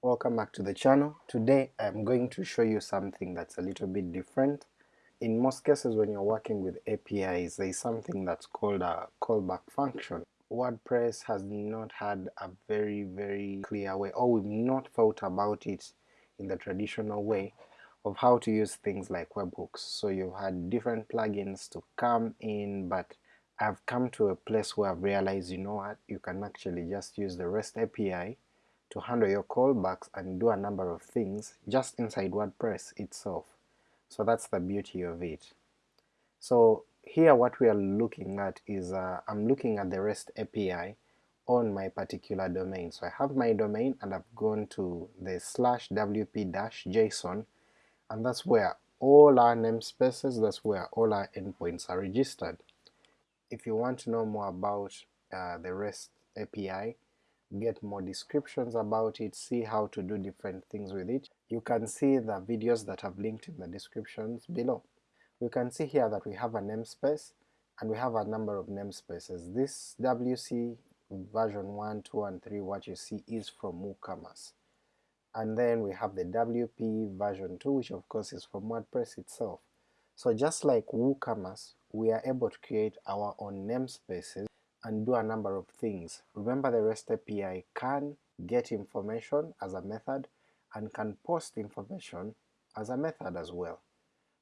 Welcome back to the channel. Today I'm going to show you something that's a little bit different. In most cases when you're working with APIs there is something that's called a callback function. WordPress has not had a very very clear way or we've not thought about it in the traditional way of how to use things like webhooks. So you've had different plugins to come in but I've come to a place where I've realized you know what, you can actually just use the REST API to handle your callbacks and do a number of things just inside WordPress itself. So that's the beauty of it. So here what we are looking at is, uh, I'm looking at the REST API on my particular domain. So I have my domain and I've gone to the slash wp dash json and that's where all our namespaces, that's where all our endpoints are registered if you want to know more about uh, the REST API, get more descriptions about it, see how to do different things with it, you can see the videos that I've linked in the descriptions below. We can see here that we have a namespace and we have a number of namespaces. This WC version 1, 2 and 3 what you see is from WooCommerce. And then we have the WP version 2 which of course is from WordPress itself. So just like WooCommerce, we are able to create our own namespaces and do a number of things. Remember the REST API can get information as a method and can post information as a method as well.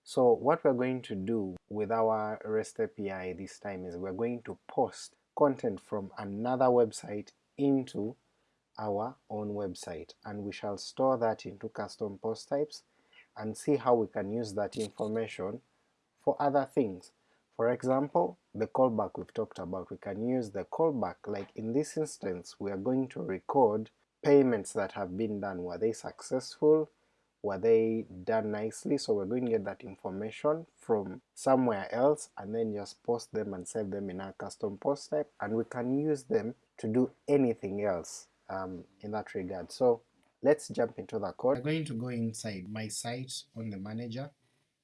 So what we're going to do with our REST API this time is we're going to post content from another website into our own website and we shall store that into custom post types and see how we can use that information for other things. For example, the callback we've talked about, we can use the callback, like in this instance we are going to record payments that have been done, were they successful, were they done nicely, so we're going to get that information from somewhere else and then just post them and save them in our custom post type, and we can use them to do anything else um, in that regard. So let's jump into the code. I'm going to go inside my site on the manager,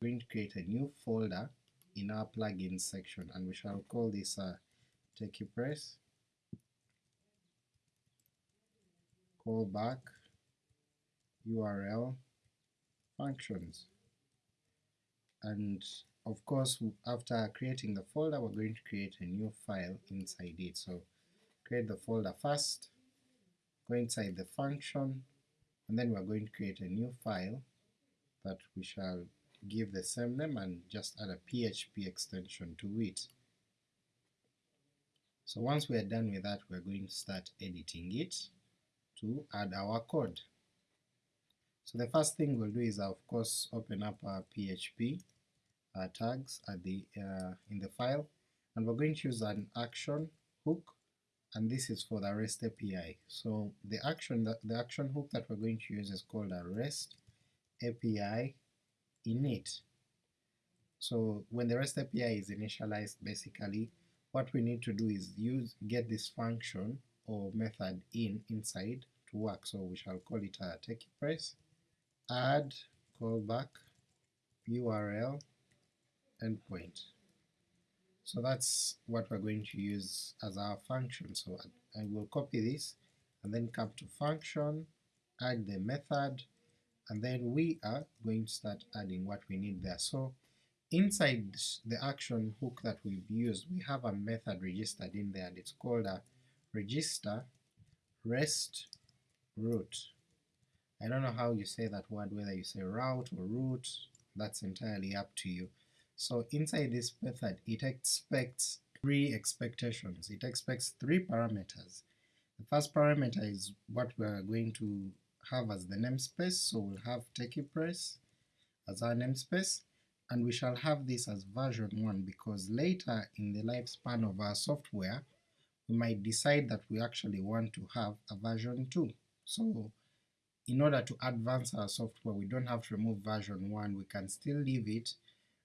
I'm going to create a new folder in our plugin section and we shall call this uh, TechiePress callback URL functions and of course after creating the folder we're going to create a new file inside it. So create the folder first, go inside the function, and then we're going to create a new file that we shall give the same name and just add a PHP extension to it. So once we are done with that we're going to start editing it to add our code. So the first thing we'll do is of course open up our PHP tags at the uh, in the file and we're going to use an action hook and this is for the REST API. So the action the action hook that we're going to use is called a REST API init. So when the REST API is initialized basically what we need to do is use get this function or method in inside to work. So we shall call it a TechiePress add callback URL endpoint. So that's what we're going to use as our function. So I will copy this and then come to function, add the method, and then we are going to start adding what we need there. So inside the action hook that we've used, we have a method registered in there and it's called a register rest route. I don't know how you say that word, whether you say route or root, that's entirely up to you. So inside this method it expects three expectations, it expects three parameters. The first parameter is what we're going to have as the namespace, so we'll have TechiePress as our namespace, and we shall have this as version 1 because later in the lifespan of our software we might decide that we actually want to have a version 2. So in order to advance our software we don't have to remove version 1, we can still leave it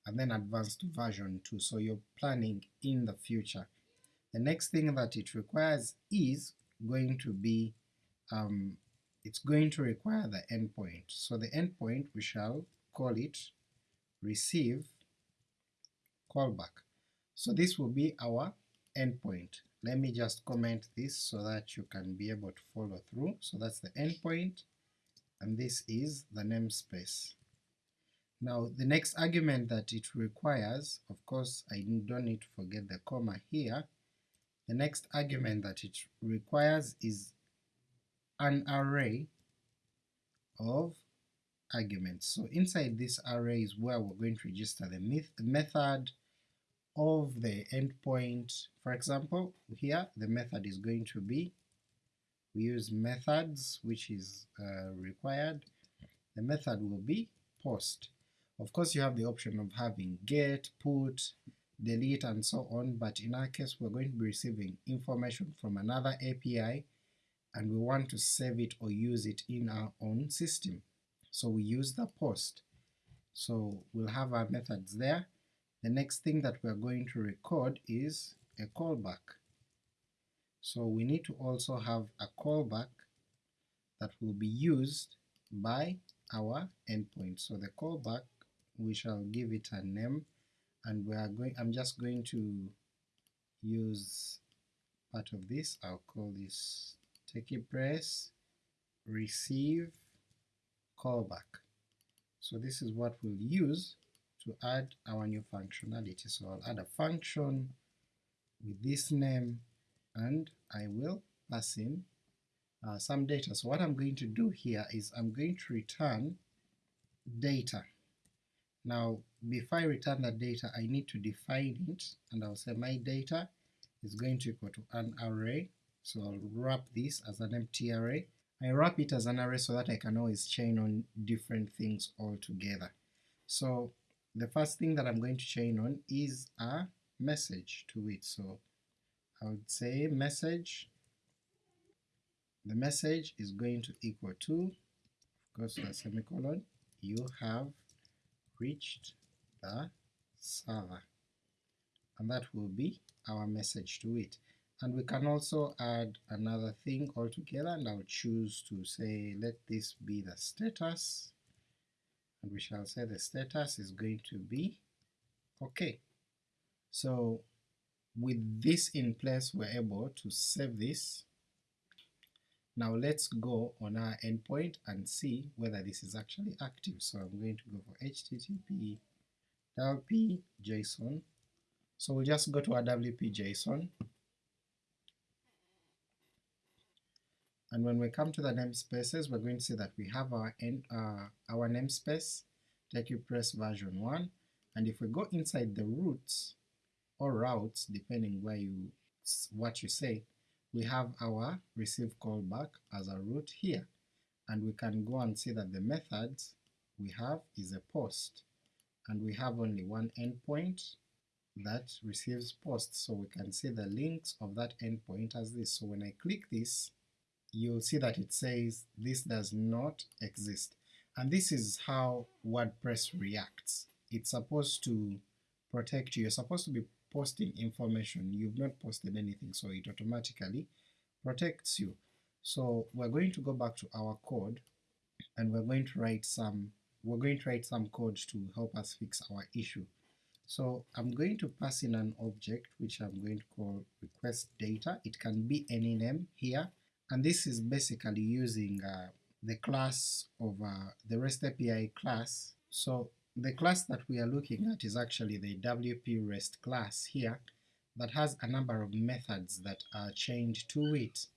and then advance to version 2, so you're planning in the future. The next thing that it requires is going to be um, it's going to require the endpoint. So the endpoint we shall call it receive callback. So this will be our endpoint. Let me just comment this so that you can be able to follow through. So that's the endpoint, and this is the namespace. Now the next argument that it requires, of course I don't need to forget the comma here, the next argument that it requires is an array of arguments. So inside this array is where we're going to register the method of the endpoint. For example, here the method is going to be, we use methods which is uh, required, the method will be post. Of course you have the option of having get, put, delete and so on, but in our case we're going to be receiving information from another API and we want to save it or use it in our own system. So we use the post. So we'll have our methods there. The next thing that we're going to record is a callback. So we need to also have a callback that will be used by our endpoint. So the callback, we shall give it a name, and we are going, I'm just going to use part of this, I'll call this TechiePress receive callback. So this is what we'll use to add our new functionality. So I'll add a function with this name and I will pass in uh, some data. So what I'm going to do here is I'm going to return data. Now before I return that data I need to define it and I'll say my data is going to equal to an array, so I'll wrap this as an empty array. I wrap it as an array so that I can always chain on different things all together. So the first thing that I'm going to chain on is a message to it, so I would say message, the message is going to equal to, of course the semicolon, you have reached the server, and that will be our message to it. And we can also add another thing altogether, and I'll choose to say let this be the status, and we shall say the status is going to be okay. So with this in place we're able to save this. Now let's go on our endpoint and see whether this is actually active. So I'm going to go for http wp json. So we'll just go to our wp json and when we come to the namespaces we're going to see that we have our end, uh, our namespace. TechiePress version 1 and if we go inside the routes or routes depending where you what you say we have our receive callback as a root here. And we can go and see that the methods we have is a post. And we have only one endpoint that receives posts. So we can see the links of that endpoint as this. So when I click this you'll see that it says this does not exist and this is how WordPress reacts. It's supposed to protect you, you're supposed to be posting information, you've not posted anything so it automatically protects you. So we're going to go back to our code and we're going to write some we're going to write some code to help us fix our issue. So I'm going to pass in an object which I'm going to call request data, it can be any name here, and this is basically using uh, the class of uh, the REST API class. So the class that we are looking at is actually the WP REST class here that has a number of methods that are chained to it.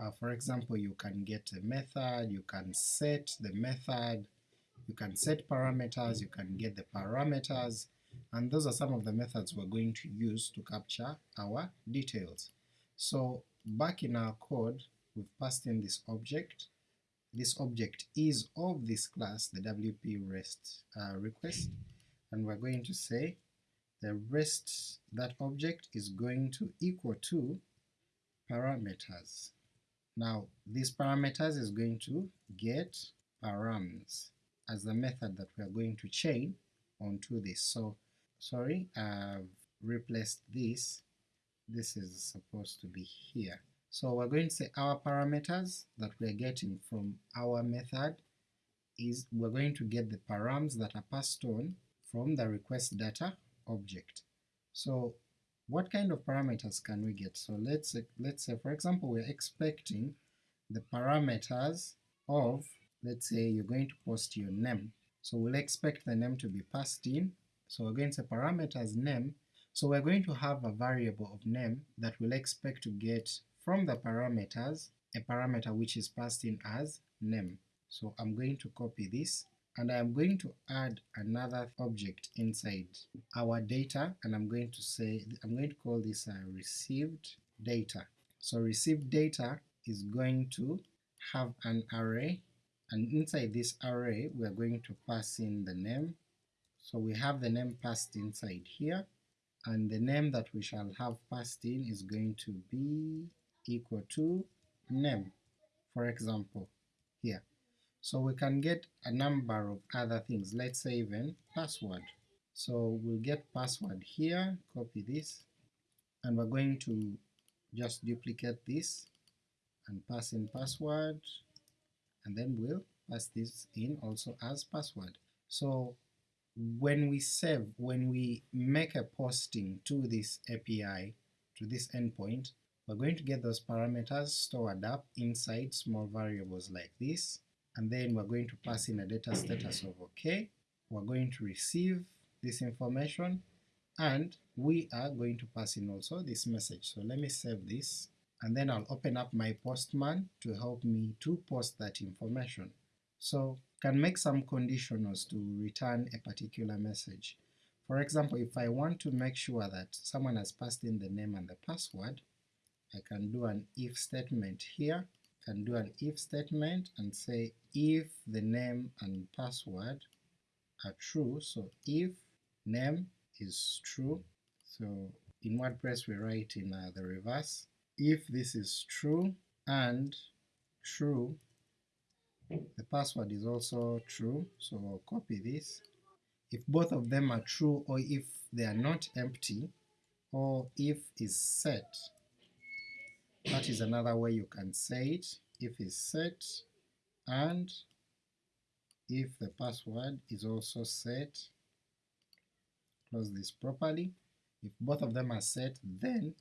Uh, for example, you can get a method, you can set the method, you can set parameters, you can get the parameters, and those are some of the methods we're going to use to capture our details. So back in our code, we've passed in this object, this object is of this class, the WP REST uh, request, and we're going to say the rest, that object is going to equal to parameters. Now these parameters is going to get params as the method that we are going to chain onto this. So sorry, I've replaced this, this is supposed to be here. So we're going to say our parameters that we're getting from our method is we're going to get the params that are passed on from the request data object. So what kind of parameters can we get? So let's say, let's say for example we're expecting the parameters of let's say you're going to post your name, so we'll expect the name to be passed in, so we're going to say parameters name, so we're going to have a variable of name that we'll expect to get from the parameters a parameter which is passed in as name. So I'm going to copy this and I'm going to add another object inside our data and I'm going to say, I'm going to call this uh, received data. So received data is going to have an array and inside this array we are going to pass in the name. So we have the name passed inside here and the name that we shall have passed in is going to be equal to name, for example, here. So we can get a number of other things, let's say even password. So we'll get password here, copy this, and we're going to just duplicate this and pass in password, and then we'll pass this in also as password. So when we save, when we make a posting to this API, to this endpoint, we're going to get those parameters stored up inside small variables like this, and then we're going to pass in a data status of OK, we're going to receive this information, and we are going to pass in also this message. So let me save this, and then I'll open up my postman to help me to post that information. So can make some conditionals to return a particular message. For example, if I want to make sure that someone has passed in the name and the password, I can do an if statement here, I can do an if statement and say if the name and password are true, so if name is true, so in WordPress we write in uh, the reverse, if this is true and true the password is also true, so I'll copy this. If both of them are true or if they are not empty, or if is set, that is another way you can say it, if is set, and if the password is also set, close this properly, if both of them are set then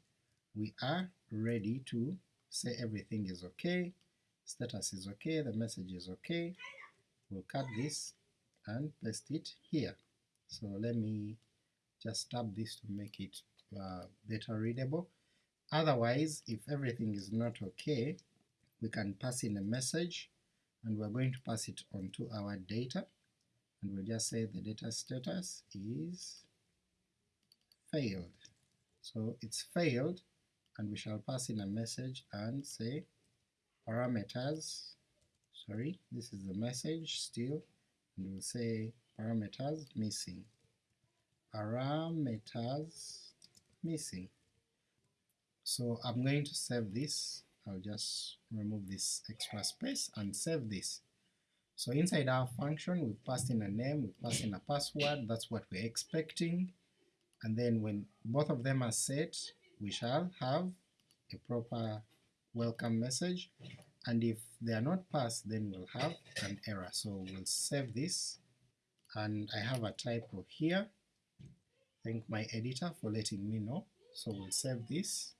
we are ready to say everything is okay, status is okay, the message is okay, we'll cut this and paste it here. So let me just tap this to make it uh, better readable. Otherwise, if everything is not okay, we can pass in a message and we're going to pass it onto our data and we'll just say the data status is failed. So it's failed and we shall pass in a message and say parameters, sorry, this is the message still, and we'll say parameters missing, parameters missing. So I'm going to save this, I'll just remove this extra space and save this. So inside our function we've passed in a name, we've passed in a password, that's what we're expecting, and then when both of them are set, we shall have a proper welcome message and if they are not passed then we'll have an error. So we'll save this and I have a typo here. Thank my editor for letting me know. So we'll save this.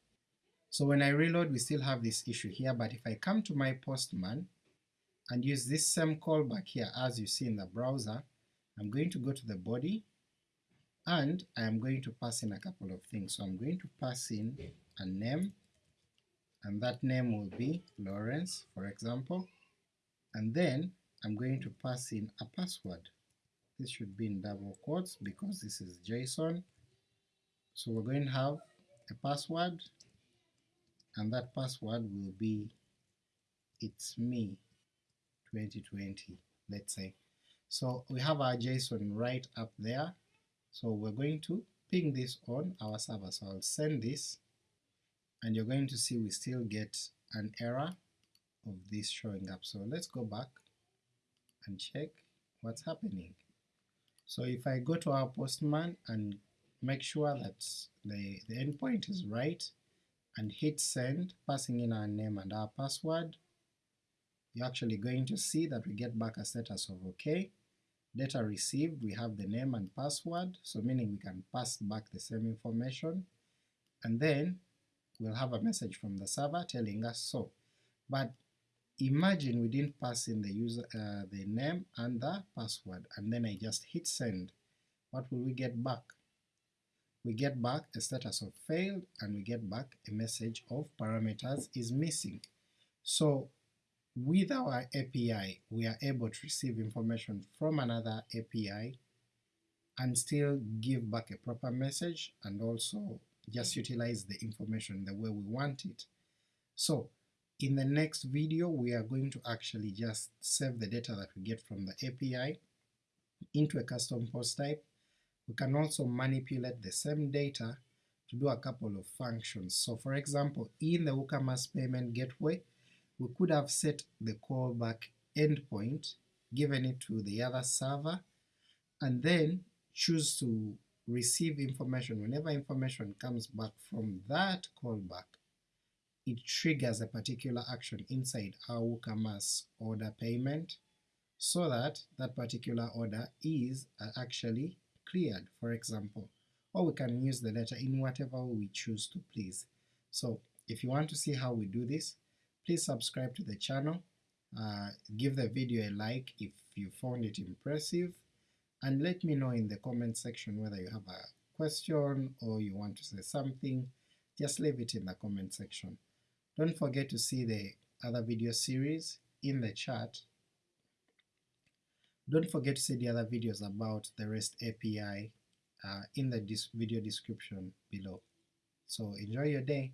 So when I reload we still have this issue here, but if I come to my postman and use this same callback here as you see in the browser, I'm going to go to the body and I am going to pass in a couple of things. So I'm going to pass in a name and that name will be Lawrence for example, and then I'm going to pass in a password. This should be in double quotes because this is JSON. So we're going to have a password, and that password will be it's me 2020 let's say. So we have our JSON right up there, so we're going to ping this on our server. So I'll send this and you're going to see we still get an error of this showing up. So let's go back and check what's happening. So if I go to our postman and make sure that the, the endpoint is right and hit send, passing in our name and our password, you're actually going to see that we get back a status of OK. Data received, we have the name and password, so meaning we can pass back the same information, and then we'll have a message from the server telling us so. But imagine we didn't pass in the user uh, the name and the password and then I just hit send, what will we get back? We get back a status of failed and we get back a message of parameters is missing. So with our API we are able to receive information from another API and still give back a proper message and also just utilize the information the way we want it. So in the next video we are going to actually just save the data that we get from the API into a custom post type. We can also manipulate the same data to do a couple of functions. So for example, in the WooCommerce payment gateway, we could have set the callback endpoint, given it to the other server, and then choose to receive information whenever information comes back from that callback it triggers a particular action inside our WooCommerce order payment so that that particular order is uh, actually cleared, for example, or we can use the letter in whatever we choose to please. So if you want to see how we do this, please subscribe to the channel, uh, give the video a like if you found it impressive, and let me know in the comment section whether you have a question or you want to say something, just leave it in the comment section. Don't forget to see the other video series in the chat. Don't forget to see the other videos about the REST API uh, in the video description below. So enjoy your day!